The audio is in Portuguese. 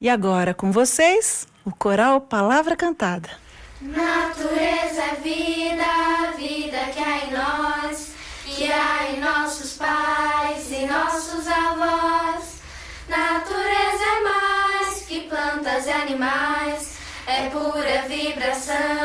E agora com vocês, o coral Palavra Cantada. Natureza é vida, vida que há em nós, que há em nossos pais e nossos avós. Natureza é mais que plantas e animais, é pura vibração.